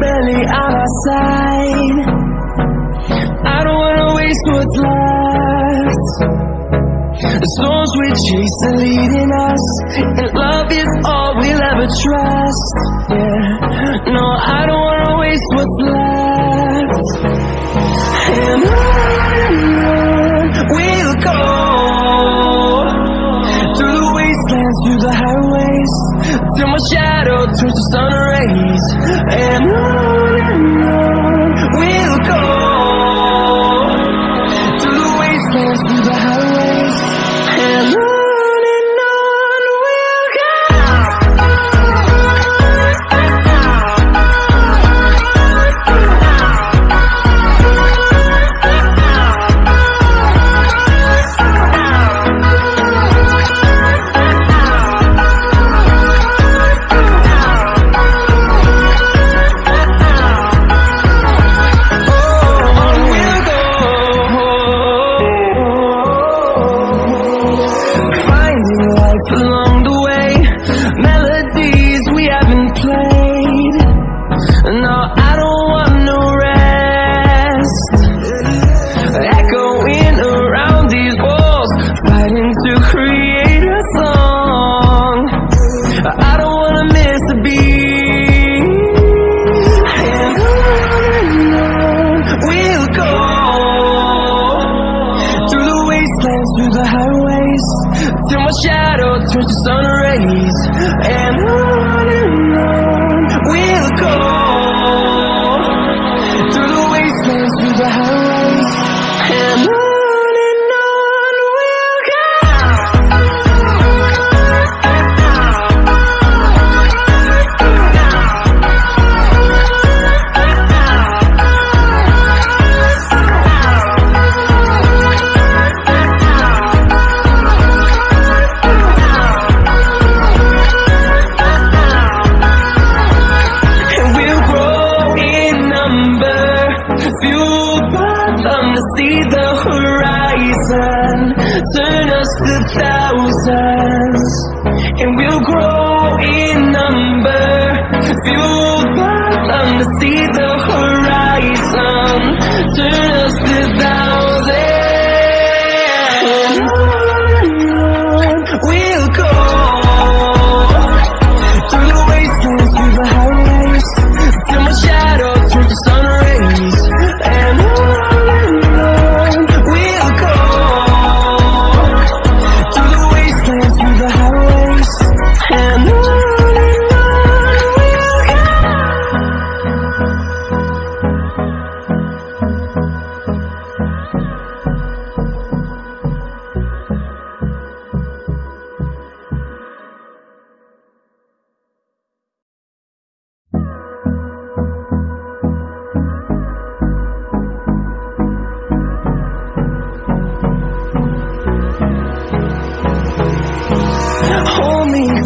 barely on our side. I don't wanna waste what's left. The storms we chase are leading us, and love is all we'll ever trust. Yeah, no, I don't wanna waste what's left. And on we'll go through the wastelands, through the highways, till my shadow turns to sun rays. And turns to sun rays. And on and on we'll go through the wastelands, through the highways, and on grow in number, fueled by them to see the horizon, turn us to thousands.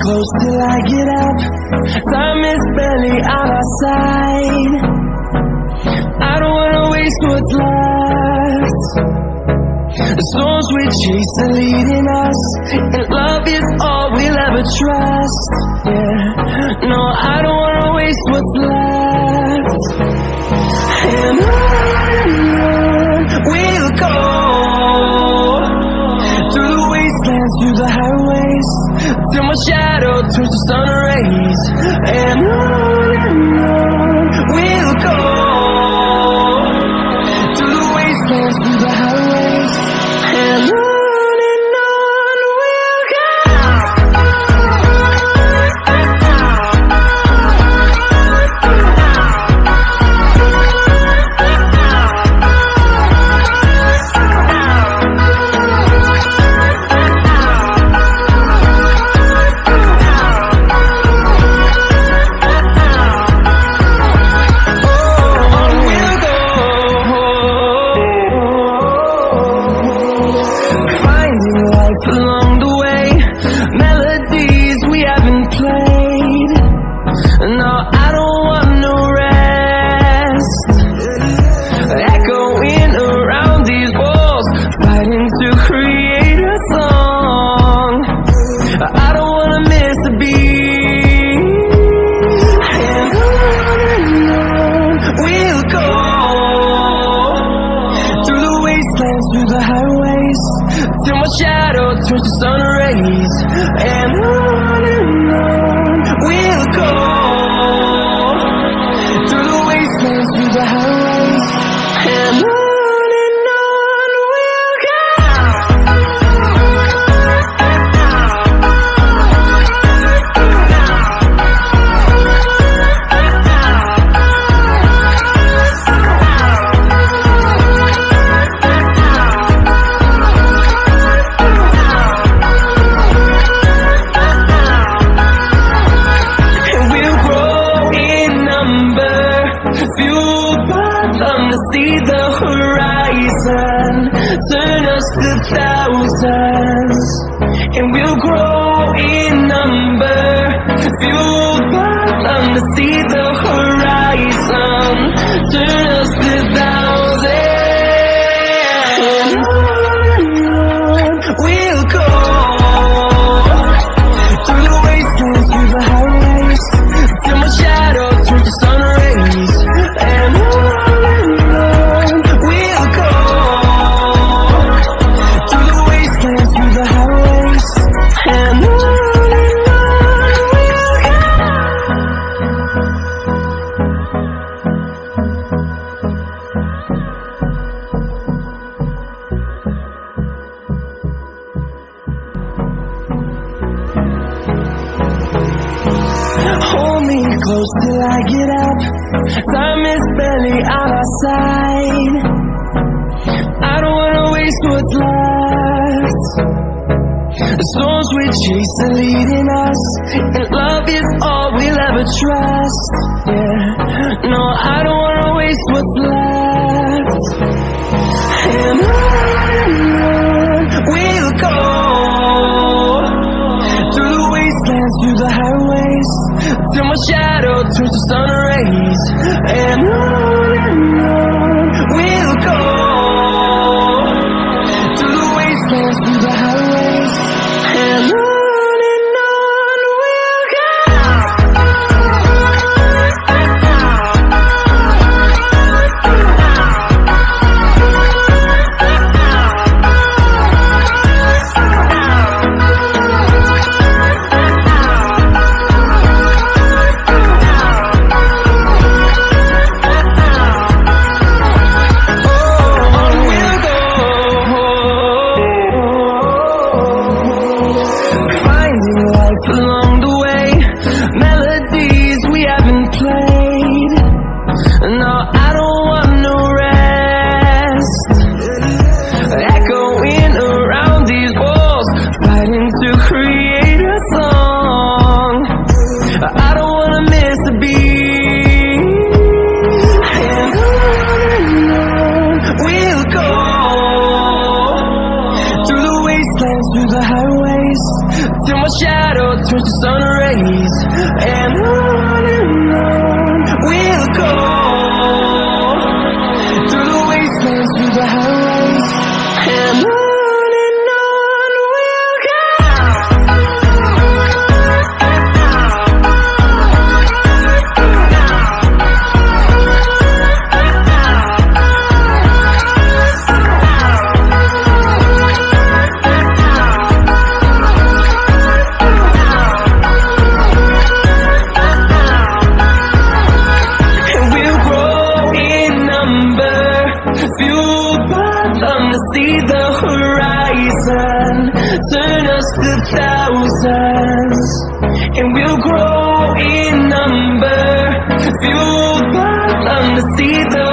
Close till I get up. Time is barely on our side. I don't wanna waste what's left. The storms we chase are leading us, and love is all we'll ever trust. Yeah, no, I don't wanna waste what's left. And on shadow turns to sun rays. And on and on Through the sun rays And on and on We'll go Through the wastelands, through the highways And on Fueled by them to see the horizon. Turn us to thousands And we'll grow in number. Fueled by them to see the horizon. Turn us to Hold me close till I get up. Time is barely on our side. I don't wanna waste what's left. The storms we chase are leading us, and love is all we'll ever trust. Yeah, no, I don't wanna waste what's left. And on till my shadow turns to sun rays. And on to create Fueled by them to see the horizon. Turn us to thousands And we'll grow in number. Fueled by them to see the